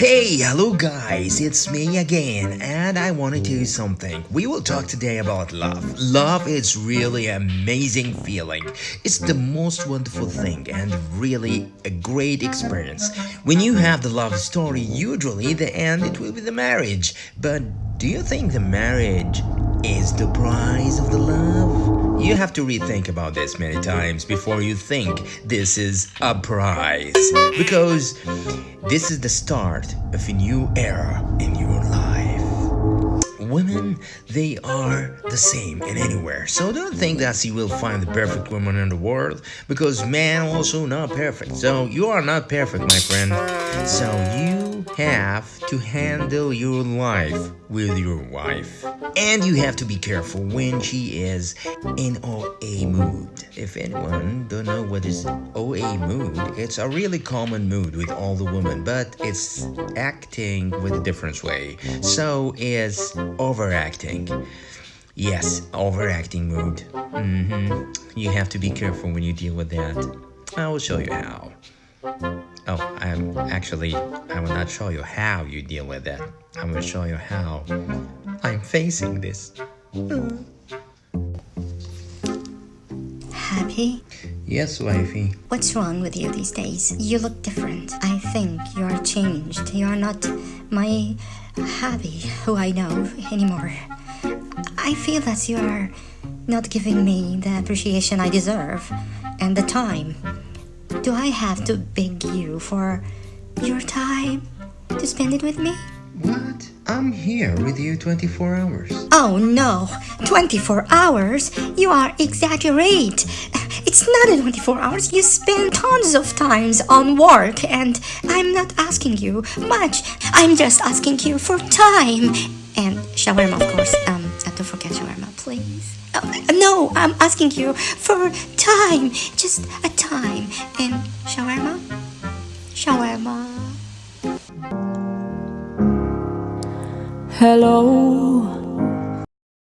Hey, hello guys, it's me again, and I want to tell you something. We will talk today about love. Love is really amazing feeling. It's the most wonderful thing and really a great experience. When you have the love story, usually the end it will be the marriage. But do you think the marriage is the price of the love? You have to rethink about this many times before you think this is a prize. Because this is the start of a new era in your life. Women, they are the same in anywhere. So don't think that you will find the perfect woman in the world because men also not perfect. So you are not perfect, my friend. So you have to handle your life with your wife. And you have to be careful when she is in OA mood. If anyone don't know what is OA mood, it's a really common mood with all the women, but it's acting with a different way. So is overacting. Yes, overacting mood. Mm-hmm. You have to be careful when you deal with that. I will show you how. Oh, I'm actually, I will not show you how you deal with that. I will show you how I'm facing this. Happy? Yes, wifey. What's wrong with you these days? You look different. I think you are changed. You are not my Happy who I know anymore. I feel that you are not giving me the appreciation I deserve and the time. Do I have to beg you for your time to spend it with me? What? I'm here with you 24 hours. Oh no, 24 hours? You are exaggerate. It's not 24 hours. You spend tons of times on work and I'm not asking you much. I'm just asking you for time. And shawarma, of course. Um, don't forget shawarma, please. Uh, no, I'm asking you for time. Just a time. And shawarma? Shawarma. Hello